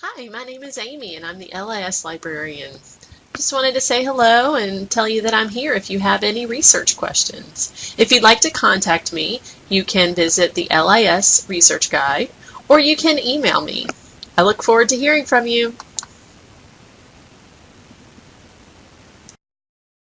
Hi, my name is Amy and I'm the LIS librarian. Just wanted to say hello and tell you that I'm here if you have any research questions. If you'd like to contact me, you can visit the LIS Research Guide or you can email me. I look forward to hearing from you.